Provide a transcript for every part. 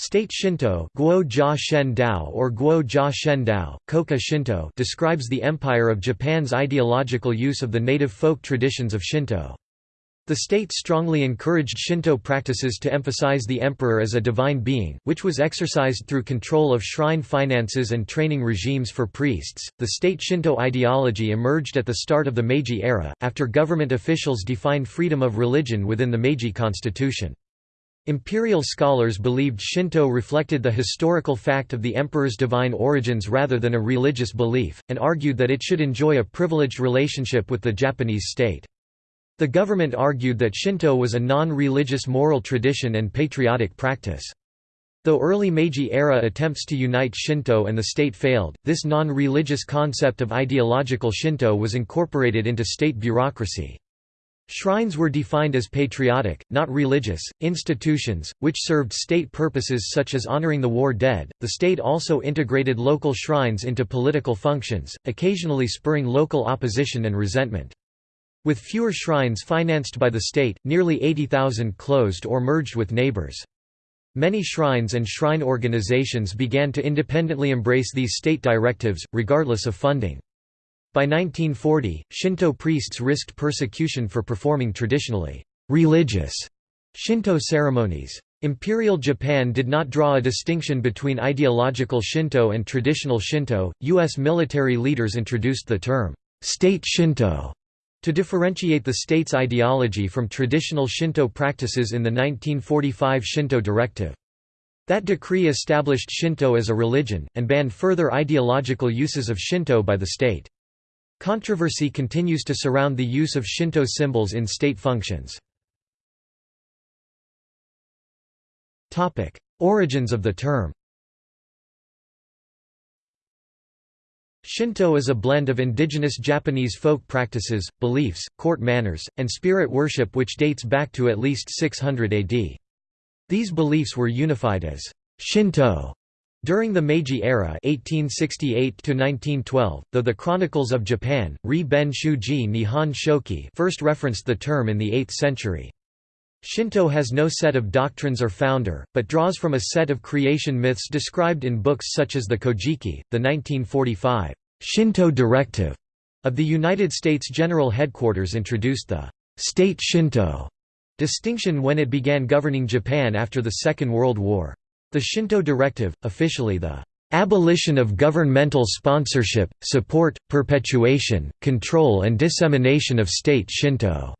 State Shinto Guo Jia or Guo Jia describes the Empire of Japan's ideological use of the native folk traditions of Shinto. The state strongly encouraged Shinto practices to emphasize the emperor as a divine being, which was exercised through control of shrine finances and training regimes for priests. The state Shinto ideology emerged at the start of the Meiji era, after government officials defined freedom of religion within the Meiji constitution. Imperial scholars believed Shinto reflected the historical fact of the emperor's divine origins rather than a religious belief, and argued that it should enjoy a privileged relationship with the Japanese state. The government argued that Shinto was a non-religious moral tradition and patriotic practice. Though early Meiji-era attempts to unite Shinto and the state failed, this non-religious concept of ideological Shinto was incorporated into state bureaucracy. Shrines were defined as patriotic, not religious, institutions, which served state purposes such as honoring the war dead. The state also integrated local shrines into political functions, occasionally spurring local opposition and resentment. With fewer shrines financed by the state, nearly 80,000 closed or merged with neighbors. Many shrines and shrine organizations began to independently embrace these state directives, regardless of funding. By 1940, Shinto priests risked persecution for performing traditionally religious Shinto ceremonies. Imperial Japan did not draw a distinction between ideological Shinto and traditional Shinto. U.S. military leaders introduced the term state Shinto to differentiate the state's ideology from traditional Shinto practices in the 1945 Shinto Directive. That decree established Shinto as a religion, and banned further ideological uses of Shinto by the state. Controversy continues to surround the use of Shinto symbols in state functions. Origins of the term Shinto is a blend of indigenous Japanese folk practices, beliefs, court manners, and spirit worship which dates back to at least 600 AD. These beliefs were unified as Shinto during the Meiji era (1868–1912), though the Chronicles of Japan, Ri Ben Shuji Nihon Shoki first referenced the term in the 8th century. Shinto has no set of doctrines or founder, but draws from a set of creation myths described in books such as the Kojiki, the 1945 Shinto Directive of the United States General Headquarters introduced the state Shinto distinction when it began governing Japan after the Second World War. The Shinto Directive, officially the abolition of governmental sponsorship, support, perpetuation, control and dissemination of state Shinto",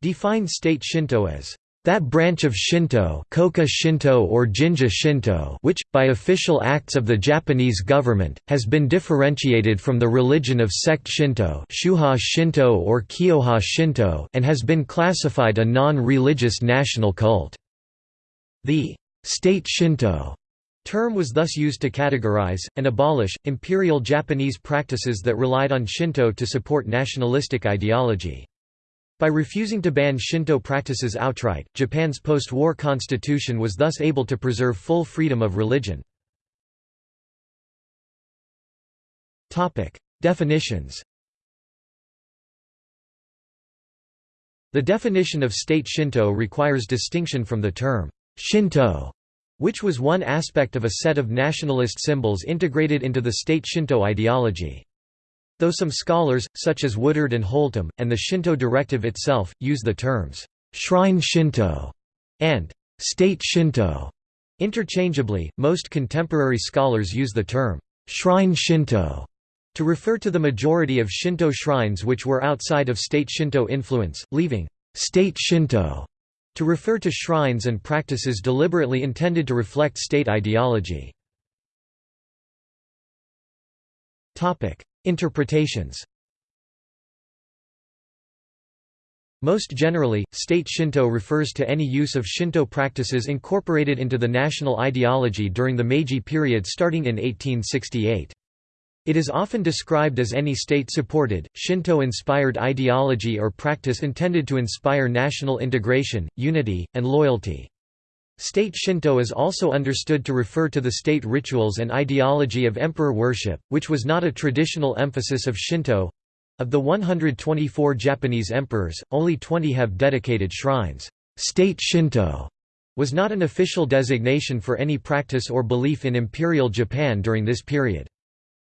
defined state Shinto as that branch of Shinto, Kokka Shinto or Jinja Shinto which, by official acts of the Japanese government, has been differentiated from the religion of sect Shinto, Shuha Shinto or Shinto and has been classified a non-religious national cult. The State Shinto term was thus used to categorize, and abolish, imperial Japanese practices that relied on Shinto to support nationalistic ideology. By refusing to ban Shinto practices outright, Japan's post-war constitution was thus able to preserve full freedom of religion. Definitions The definition of state Shinto requires distinction from the term Shinto which was one aspect of a set of nationalist symbols integrated into the state Shinto ideology. Though some scholars, such as Woodard and Holtom, and the Shinto directive itself, use the terms, "'shrine Shinto' and "'state Shinto' interchangeably, most contemporary scholars use the term, "'shrine Shinto' to refer to the majority of Shinto shrines which were outside of state Shinto influence, leaving "'state Shinto' to refer to shrines and practices deliberately intended to reflect state ideology. Interpretations Most generally, state Shinto refers to any use of Shinto practices incorporated into the national ideology during the Meiji period starting in 1868. It is often described as any state-supported, Shinto-inspired ideology or practice intended to inspire national integration, unity, and loyalty. State Shinto is also understood to refer to the state rituals and ideology of emperor worship, which was not a traditional emphasis of Shinto. Of the 124 Japanese emperors, only 20 have dedicated shrines. State Shinto was not an official designation for any practice or belief in Imperial Japan during this period.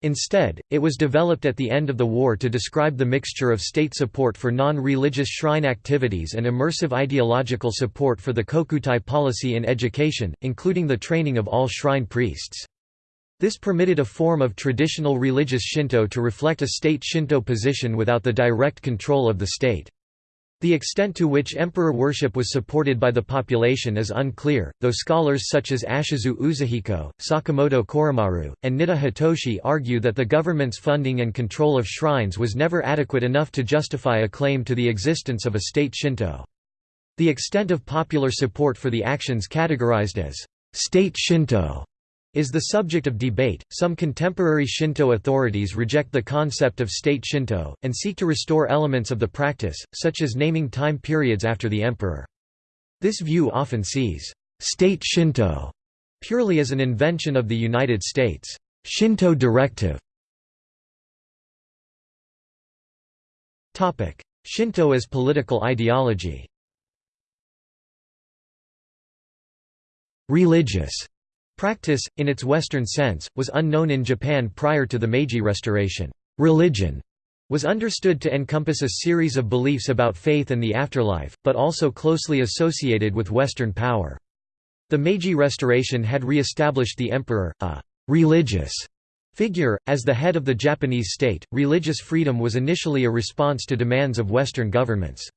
Instead, it was developed at the end of the war to describe the mixture of state support for non-religious shrine activities and immersive ideological support for the Kokutai policy in education, including the training of all shrine priests. This permitted a form of traditional religious Shinto to reflect a state Shinto position without the direct control of the state. The extent to which emperor worship was supported by the population is unclear, though scholars such as Ashizu Uzuhiko, Sakamoto Koremaru, and Nitta Hitoshi argue that the government's funding and control of shrines was never adequate enough to justify a claim to the existence of a state Shinto. The extent of popular support for the actions categorized as state Shinto is the subject of debate. Some contemporary Shinto authorities reject the concept of state Shinto, and seek to restore elements of the practice, such as naming time periods after the emperor. This view often sees state Shinto purely as an invention of the United States. Shinto directive Shinto as political ideology Religious Practice, in its Western sense, was unknown in Japan prior to the Meiji Restoration. Religion was understood to encompass a series of beliefs about faith and the afterlife, but also closely associated with Western power. The Meiji Restoration had re-established the emperor, a «religious» figure, as the head of the Japanese state. Religious freedom was initially a response to demands of Western governments.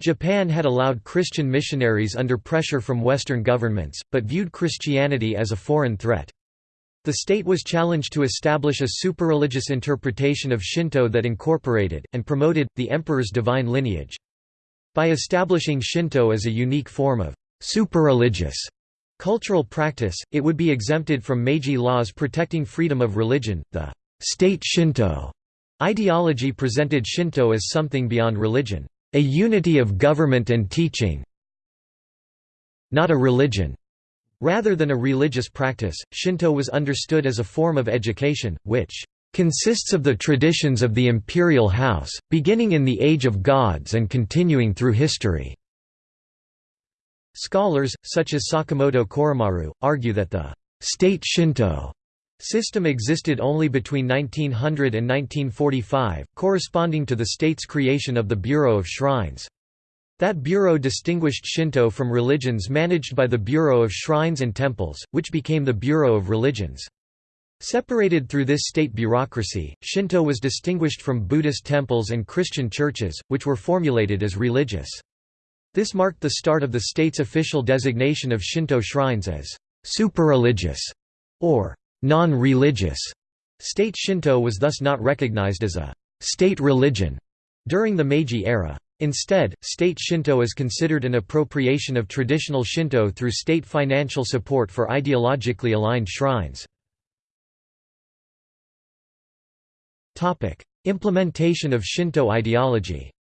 Japan had allowed Christian missionaries under pressure from Western governments, but viewed Christianity as a foreign threat. The state was challenged to establish a superreligious interpretation of Shinto that incorporated, and promoted, the emperor's divine lineage. By establishing Shinto as a unique form of superreligious cultural practice, it would be exempted from Meiji laws protecting freedom of religion. The state Shinto ideology presented Shinto as something beyond religion. A unity of government and teaching not a religion. Rather than a religious practice, Shinto was understood as a form of education, which consists of the traditions of the imperial house, beginning in the Age of Gods and continuing through history." Scholars, such as Sakamoto Koremaru, argue that the «state Shinto» System existed only between 1900 and 1945, corresponding to the state's creation of the Bureau of Shrines. That bureau distinguished Shinto from religions managed by the Bureau of Shrines and Temples, which became the Bureau of Religions. Separated through this state bureaucracy, Shinto was distinguished from Buddhist temples and Christian churches, which were formulated as religious. This marked the start of the state's official designation of Shinto shrines as superreligious or non-religious. State Shinto was thus not recognized as a state religion during the Meiji era. Instead, state Shinto is considered an appropriation of traditional Shinto through state financial support for ideologically aligned shrines. Implementation of Shinto ideology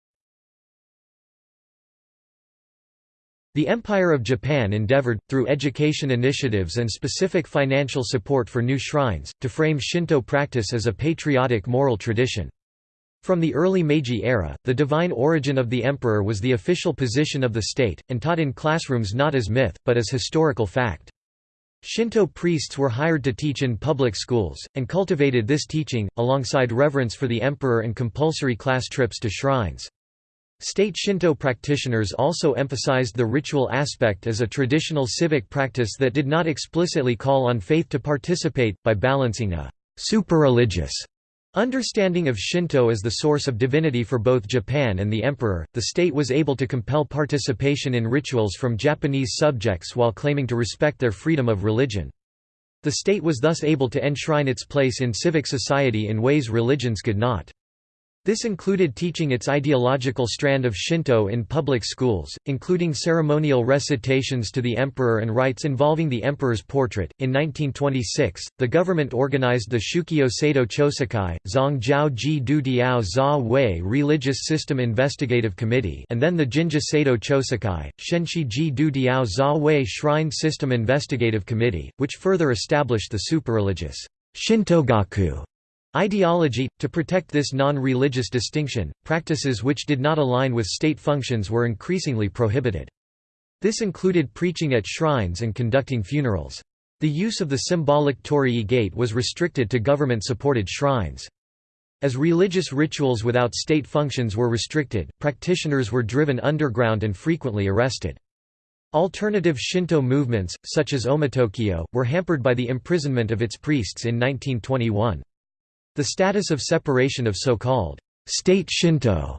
The Empire of Japan endeavored, through education initiatives and specific financial support for new shrines, to frame Shinto practice as a patriotic moral tradition. From the early Meiji era, the divine origin of the emperor was the official position of the state, and taught in classrooms not as myth, but as historical fact. Shinto priests were hired to teach in public schools, and cultivated this teaching, alongside reverence for the emperor and compulsory class trips to shrines. State Shinto practitioners also emphasized the ritual aspect as a traditional civic practice that did not explicitly call on faith to participate, by balancing a super-religious understanding of Shinto as the source of divinity for both Japan and the emperor. The state was able to compel participation in rituals from Japanese subjects while claiming to respect their freedom of religion. The state was thus able to enshrine its place in civic society in ways religions could not. This included teaching its ideological strand of Shinto in public schools, including ceremonial recitations to the emperor and rites involving the emperor's portrait. In 1926, the government organized the Shukyo Seido Chosakai, Zongjiao Ji Du Diao Za Wei Religious System Investigative Committee, and then the Jinja Seido Chosakai, Shenshi Ji Du Diao Za Wei Shrine System Investigative Committee, which further established the superreligious Shintogaku Ideology – To protect this non-religious distinction, practices which did not align with state functions were increasingly prohibited. This included preaching at shrines and conducting funerals. The use of the symbolic torii gate was restricted to government-supported shrines. As religious rituals without state functions were restricted, practitioners were driven underground and frequently arrested. Alternative Shinto movements, such as Omotokyo, were hampered by the imprisonment of its priests in 1921. The status of separation of so-called state Shinto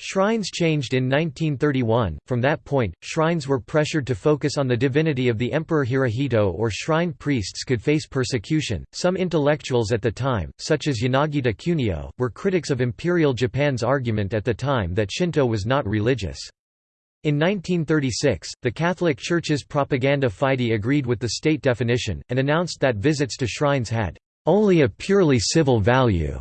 Shrines changed in 1931. From that point, shrines were pressured to focus on the divinity of the Emperor Hirohito or shrine priests could face persecution. Some intellectuals at the time, such as Yanagita Kunio, were critics of Imperial Japan's argument at the time that Shinto was not religious. In 1936, the Catholic Church's propaganda fide agreed with the state definition, and announced that visits to shrines had only a purely civil value.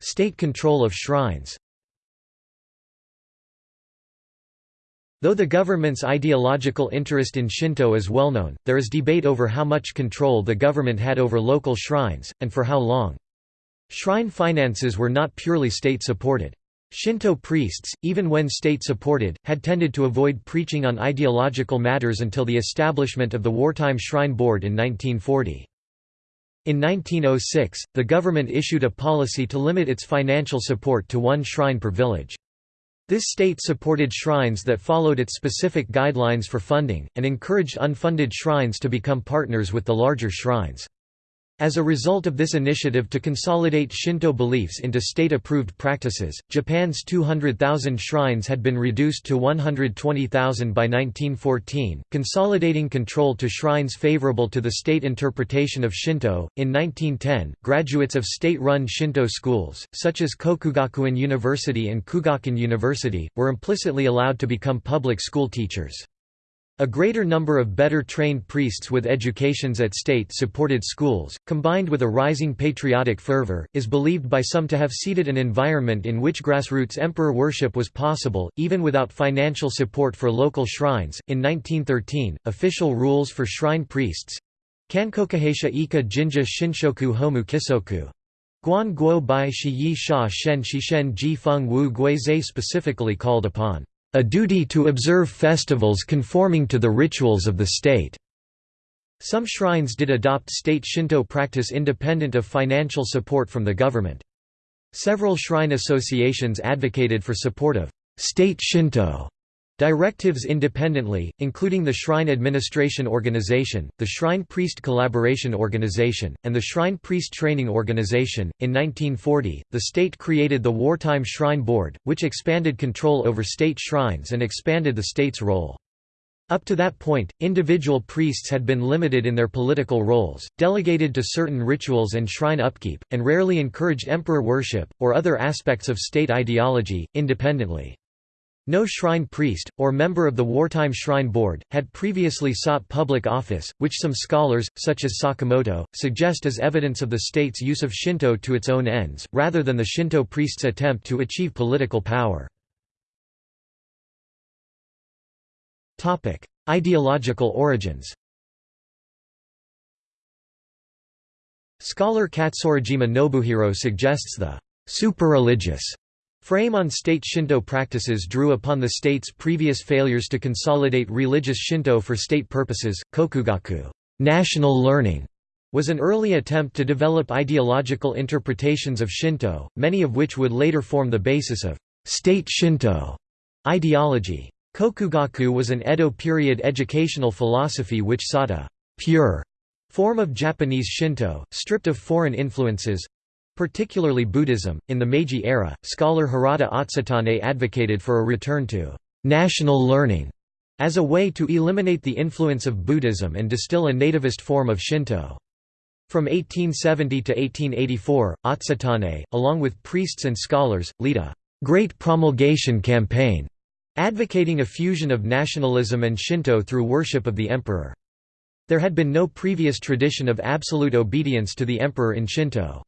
State control of shrines Though the government's ideological interest in Shinto is well known, there is debate over how much control the government had over local shrines, and for how long. Shrine finances were not purely state-supported. Shinto priests, even when state-supported, had tended to avoid preaching on ideological matters until the establishment of the Wartime Shrine Board in 1940. In 1906, the government issued a policy to limit its financial support to one shrine per village. This state supported shrines that followed its specific guidelines for funding, and encouraged unfunded shrines to become partners with the larger shrines. As a result of this initiative to consolidate Shinto beliefs into state-approved practices, Japan's 200,000 shrines had been reduced to 120,000 by 1914, consolidating control to shrines favorable to the state interpretation of Shinto. In 1910, graduates of state-run Shinto schools, such as Kokugakuin University and Kugakuin University, were implicitly allowed to become public school teachers. A greater number of better trained priests with educations at state-supported schools, combined with a rising patriotic fervor, is believed by some to have seeded an environment in which grassroots emperor worship was possible, even without financial support for local shrines. In 1913, official rules for shrine priests Kankokuheisha ika jinja shinshoku homu kisoku Guan guo bai shi yi sha shen shishen ji feng wu guizhe specifically called upon a duty to observe festivals conforming to the rituals of the state. Some shrines did adopt state Shinto practice independent of financial support from the government. Several shrine associations advocated for support of state Shinto Directives independently, including the Shrine Administration Organization, the Shrine Priest Collaboration Organization, and the Shrine Priest Training Organization. In 1940, the state created the Wartime Shrine Board, which expanded control over state shrines and expanded the state's role. Up to that point, individual priests had been limited in their political roles, delegated to certain rituals and shrine upkeep, and rarely encouraged emperor worship, or other aspects of state ideology, independently. No shrine priest, or member of the Wartime Shrine Board, had previously sought public office, which some scholars, such as Sakamoto, suggest as evidence of the state's use of Shinto to its own ends, rather than the Shinto priest's attempt to achieve political power. Ideological origins Scholar Katsurajima Nobuhiro suggests the super-religious Frame on state Shinto practices drew upon the state's previous failures to consolidate religious Shinto for state purposes. Kokugaku national learning was an early attempt to develop ideological interpretations of Shinto, many of which would later form the basis of state Shinto ideology. Kokugaku was an Edo period educational philosophy which sought a pure form of Japanese Shinto, stripped of foreign influences, Particularly Buddhism, in the Meiji era, scholar Hirata Atsutane advocated for a return to «national learning» as a way to eliminate the influence of Buddhism and distill a nativist form of Shinto. From 1870 to 1884, Atsutane, along with priests and scholars, lead a «great promulgation campaign» advocating a fusion of nationalism and Shinto through worship of the emperor. There had been no previous tradition of absolute obedience to the emperor in Shinto.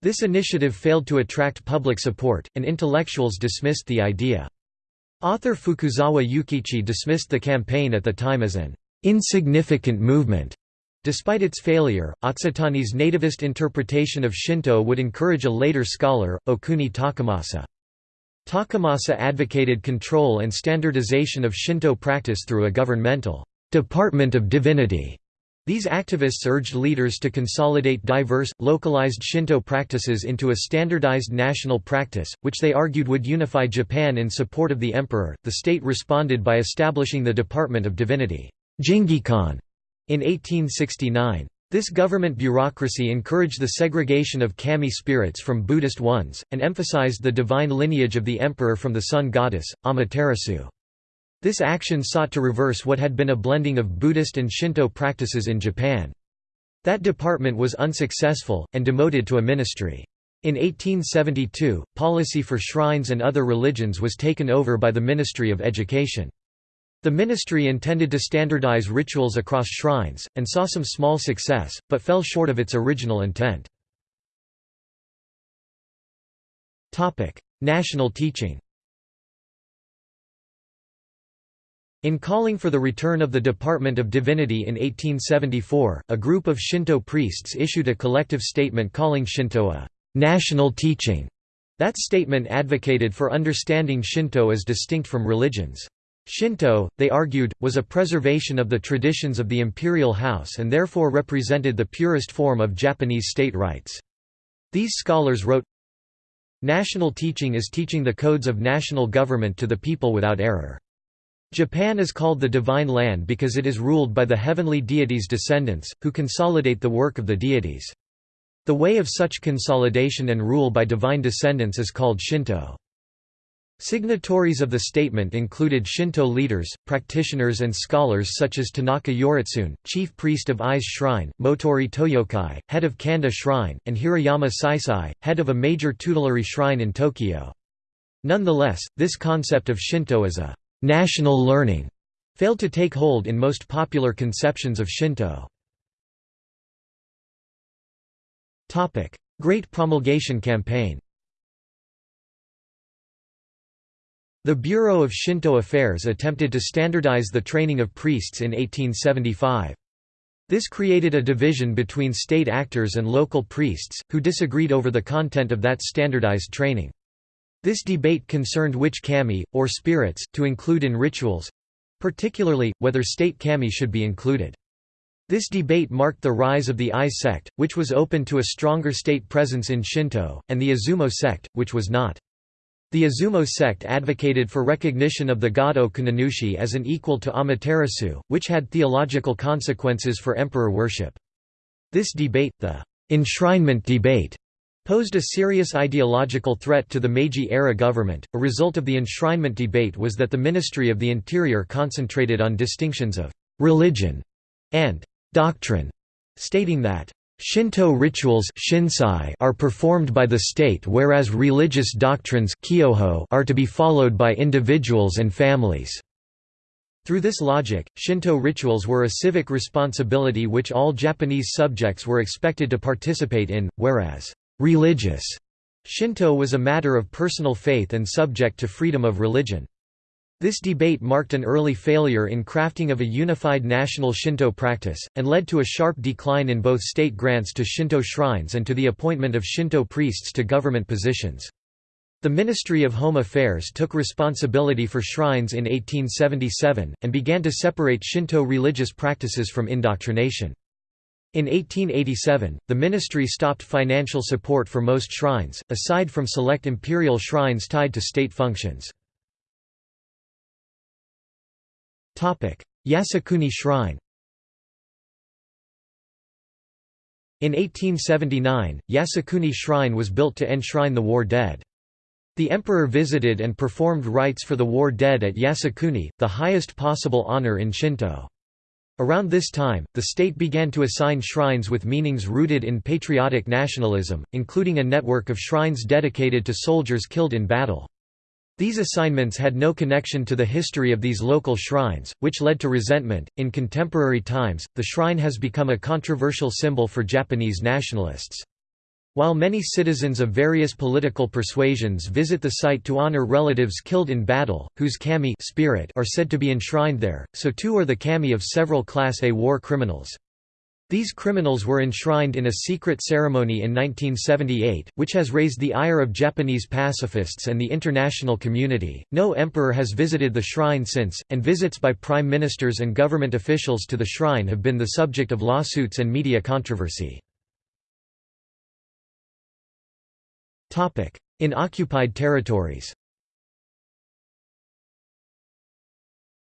This initiative failed to attract public support, and intellectuals dismissed the idea. Author Fukuzawa Yukichi dismissed the campaign at the time as an insignificant movement. Despite its failure, Atsutane's nativist interpretation of Shinto would encourage a later scholar, Okuni Takamasa. Takamasa advocated control and standardization of Shinto practice through a governmental Department of Divinity. These activists urged leaders to consolidate diverse, localized Shinto practices into a standardized national practice, which they argued would unify Japan in support of the emperor. The state responded by establishing the Department of Divinity Jingikan, in 1869. This government bureaucracy encouraged the segregation of kami spirits from Buddhist ones, and emphasized the divine lineage of the emperor from the sun goddess, Amaterasu. This action sought to reverse what had been a blending of Buddhist and Shinto practices in Japan. That department was unsuccessful, and demoted to a ministry. In 1872, policy for shrines and other religions was taken over by the Ministry of Education. The ministry intended to standardize rituals across shrines, and saw some small success, but fell short of its original intent. National teaching In calling for the return of the Department of Divinity in 1874, a group of Shinto priests issued a collective statement calling Shinto a «national teaching». That statement advocated for understanding Shinto as distinct from religions. Shinto, they argued, was a preservation of the traditions of the imperial house and therefore represented the purest form of Japanese state rights. These scholars wrote, National teaching is teaching the codes of national government to the people without error. Japan is called the Divine Land because it is ruled by the heavenly deities' descendants, who consolidate the work of the deities. The way of such consolidation and rule by divine descendants is called Shinto. Signatories of the statement included Shinto leaders, practitioners and scholars such as Tanaka Yoritsune, chief priest of Ise Shrine, Motoori Toyokai, head of Kanda Shrine, and Hirayama Seisai, head of a major tutelary shrine in Tokyo. Nonetheless, this concept of Shinto is a «national learning» failed to take hold in most popular conceptions of Shinto. Great Promulgation Campaign The Bureau of Shinto Affairs attempted to standardize the training of priests in 1875. This created a division between state actors and local priests, who disagreed over the content of that standardized training. This debate concerned which kami, or spirits, to include in rituals—particularly, whether state kami should be included. This debate marked the rise of the Ise sect, which was open to a stronger state presence in Shinto, and the Izumo sect, which was not. The Izumo sect advocated for recognition of the god Okuninushi as an equal to Amaterasu, which had theological consequences for emperor worship. This debate, the enshrinement debate, posed a serious ideological threat to the Meiji-era government. A result of the enshrinement debate was that the Ministry of the Interior concentrated on distinctions of religion and doctrine, stating that Shinto rituals are performed by the state whereas religious doctrines are to be followed by individuals and families. Through this logic, Shinto rituals were a civic responsibility which all Japanese subjects were expected to participate in, whereas religious Shinto was a matter of personal faith and subject to freedom of religion. This debate marked an early failure in crafting of a unified national Shinto practice, and led to a sharp decline in both state grants to Shinto shrines and to the appointment of Shinto priests to government positions. The Ministry of Home Affairs took responsibility for shrines in 1877, and began to separate Shinto religious practices from indoctrination. In 1887, the ministry stopped financial support for most shrines, aside from select imperial shrines tied to state functions. Yasukuni Shrine In 1879, Yasukuni Shrine was built to enshrine the war dead. The emperor visited and performed rites for the war dead at Yasukuni, the highest possible honor in Shinto. Around this time, the state began to assign shrines with meanings rooted in patriotic nationalism, including a network of shrines dedicated to soldiers killed in battle. These assignments had no connection to the history of these local shrines, which led to resentment. In contemporary times, the shrine has become a controversial symbol for Japanese nationalists. While many citizens of various political persuasions visit the site to honor relatives killed in battle, whose kami spirit are said to be enshrined there, so too are the kami of several Class A war criminals. These criminals were enshrined in a secret ceremony in 1978, which has raised the ire of Japanese pacifists and the international community. No emperor has visited the shrine since, and visits by prime ministers and government officials to the shrine have been the subject of lawsuits and media controversy. In occupied territories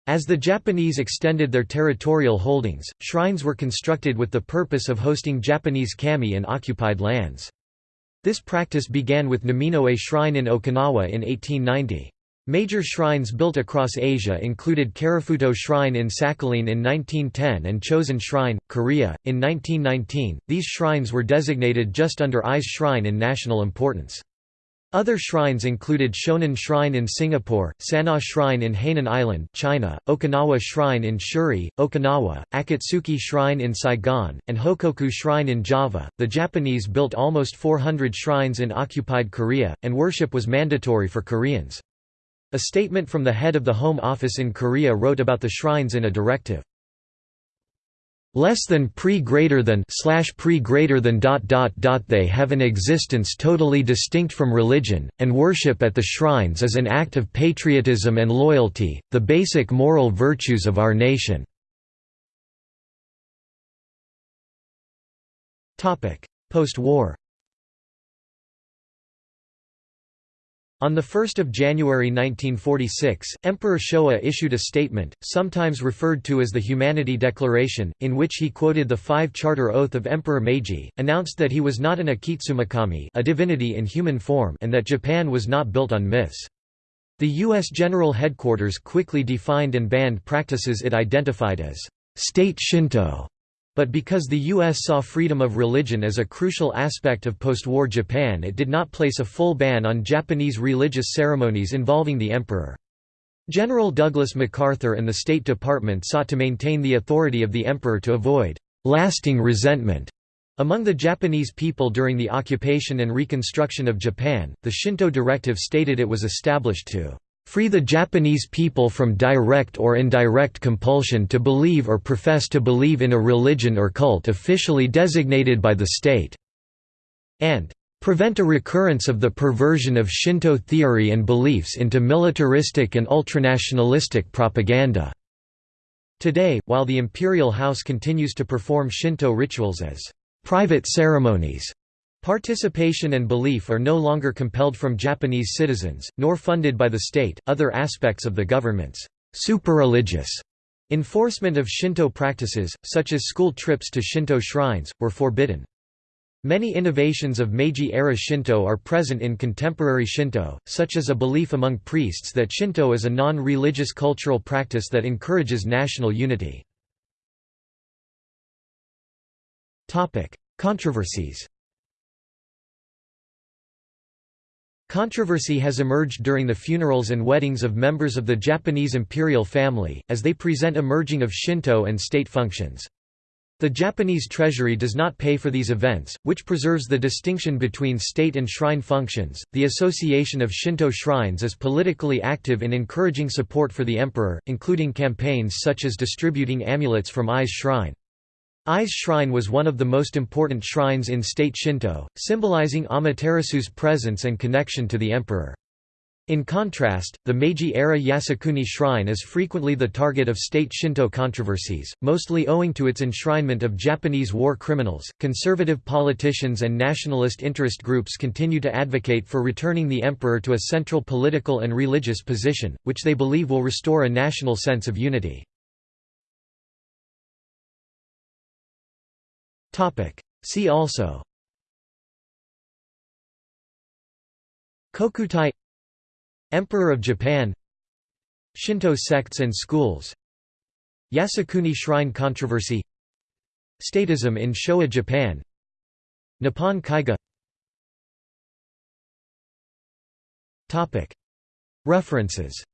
As the Japanese extended their territorial holdings, shrines were constructed with the purpose of hosting Japanese kami in occupied lands. This practice began with Naminoue Shrine in Okinawa in 1890. Major shrines built across Asia included Karafuto Shrine in Sakhalin in 1910 and Chosen Shrine, Korea, in 1919. These shrines were designated just under Ise Shrine in national importance. Other shrines included Shonan Shrine in Singapore, Sanna Shrine in Hainan Island, China, Okinawa Shrine in Shuri, Okinawa, Akatsuki Shrine in Saigon, and Hokoku Shrine in Java. The Japanese built almost 400 shrines in occupied Korea, and worship was mandatory for Koreans. A statement from the head of the Home Office in Korea wrote about the shrines in a directive. Less than pre greater than slash pre greater than dot dot dot they have an existence totally distinct from religion and worship at the shrines is an act of patriotism and loyalty the basic moral virtues of our nation. Topic On 1 January 1946, Emperor Showa issued a statement, sometimes referred to as the Humanity Declaration, in which he quoted the Five Charter Oath of Emperor Meiji, announced that he was not an Akitsumikami a divinity in human form and that Japan was not built on myths. The U.S. General Headquarters quickly defined and banned practices it identified as state Shinto but because the U.S. saw freedom of religion as a crucial aspect of post-war Japan it did not place a full ban on Japanese religious ceremonies involving the emperor. General Douglas MacArthur and the State Department sought to maintain the authority of the emperor to avoid «lasting resentment» among the Japanese people during the occupation and reconstruction of Japan. The Shinto directive stated it was established to free the Japanese people from direct or indirect compulsion to believe or profess to believe in a religion or cult officially designated by the state", and "...prevent a recurrence of the perversion of Shinto theory and beliefs into militaristic and ultranationalistic propaganda." Today, while the imperial house continues to perform Shinto rituals as private ceremonies, Participation and belief are no longer compelled from Japanese citizens, nor funded by the state. Other aspects of the government's super-religious enforcement of Shinto practices, such as school trips to Shinto shrines, were forbidden. Many innovations of Meiji-era Shinto are present in contemporary Shinto, such as a belief among priests that Shinto is a non-religious cultural practice that encourages national unity. Controversies Controversy has emerged during the funerals and weddings of members of the Japanese imperial family, as they present a merging of Shinto and state functions. The Japanese treasury does not pay for these events, which preserves the distinction between state and shrine functions. The Association of Shinto Shrines is politically active in encouraging support for the emperor, including campaigns such as distributing amulets from Ise Shrine. Ise Shrine was one of the most important shrines in state Shinto, symbolizing Amaterasu's presence and connection to the emperor. In contrast, the Meiji-era Yasukuni Shrine is frequently the target of state Shinto controversies, mostly owing to its enshrinement of Japanese war criminals. Conservative politicians and nationalist interest groups continue to advocate for returning the emperor to a central political and religious position, which they believe will restore a national sense of unity. See also. Kokutai Emperor of Japan. Shinto sects and schools. Yasukuni Shrine controversy. Statism in Showa Japan. Nippon Kaigi. References